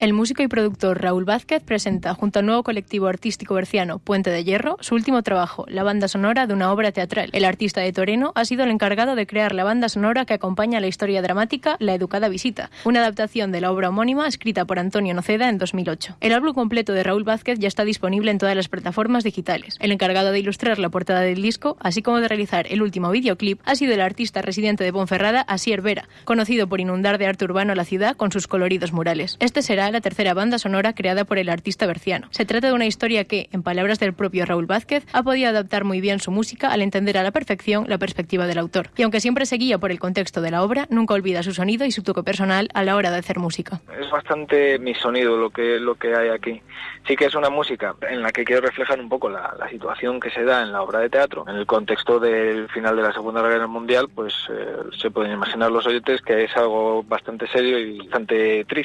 El músico y productor Raúl Vázquez presenta, junto al nuevo colectivo artístico berciano Puente de Hierro, su último trabajo, la banda sonora de una obra teatral. El artista de Toreno ha sido el encargado de crear la banda sonora que acompaña la historia dramática La Educada Visita, una adaptación de la obra homónima escrita por Antonio Noceda en 2008. El álbum completo de Raúl Vázquez ya está disponible en todas las plataformas digitales. El encargado de ilustrar la portada del disco, así como de realizar el último videoclip, ha sido el artista residente de Ponferrada, Asier Vera, conocido por inundar de arte urbano la ciudad con sus coloridos murales. Este será la tercera banda sonora creada por el artista berciano. Se trata de una historia que, en palabras del propio Raúl Vázquez, ha podido adaptar muy bien su música al entender a la perfección la perspectiva del autor. Y aunque siempre seguía por el contexto de la obra, nunca olvida su sonido y su toque personal a la hora de hacer música. Es bastante mi sonido lo que, lo que hay aquí. Sí que es una música en la que quiero reflejar un poco la, la situación que se da en la obra de teatro. En el contexto del final de la Segunda Guerra Mundial, pues eh, se pueden imaginar los oyentes que es algo bastante serio y bastante triste.